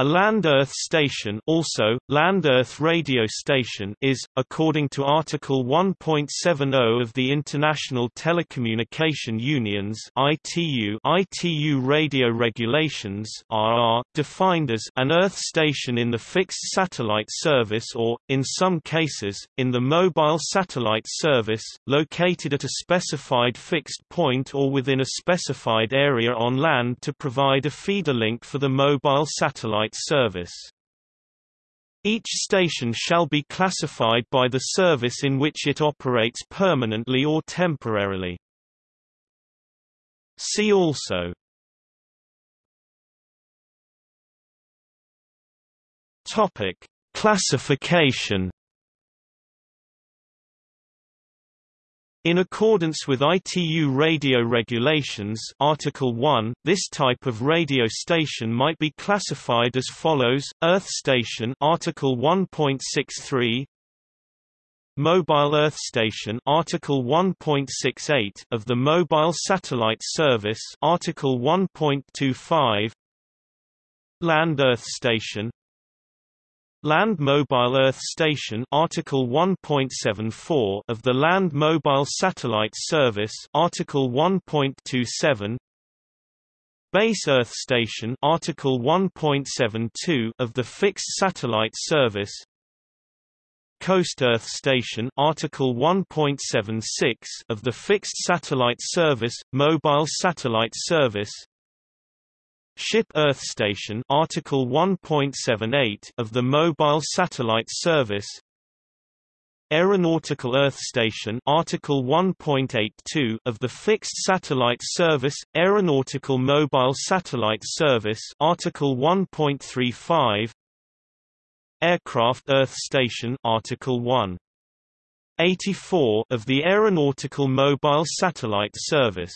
A land-Earth station also, land-Earth radio station is, according to Article 1.70 of the International Telecommunication Union's ITU, ITU Radio Regulations RR, defined as an Earth station in the fixed satellite service or, in some cases, in the mobile satellite service, located at a specified fixed point or within a specified area on land to provide a feeder link for the mobile satellite service. Each station shall be classified by the service in which it operates permanently or temporarily. See also Topic: Classification In accordance with ITU radio regulations Article 1, this type of radio station might be classified as follows: Earth station Article 1.63 Mobile Earth Station Article 1.68 of the Mobile Satellite Service Article 1.25 Land Earth Station Land Mobile Earth Station Article 1.74 of the Land Mobile Satellite Service Article 1.27 Base Earth Station Article 1.72 of the Fixed Satellite Service Coast Earth Station Article 1.76 of the Fixed Satellite Service Mobile Satellite Service Ship Earth Station Article 1.78 of the Mobile Satellite Service. Aeronautical Earth Station Article 1.82 of the Fixed Satellite Service Aeronautical Mobile Satellite Service Article 1.35 Aircraft Earth Station Article 1 84 of the Aeronautical Mobile Satellite Service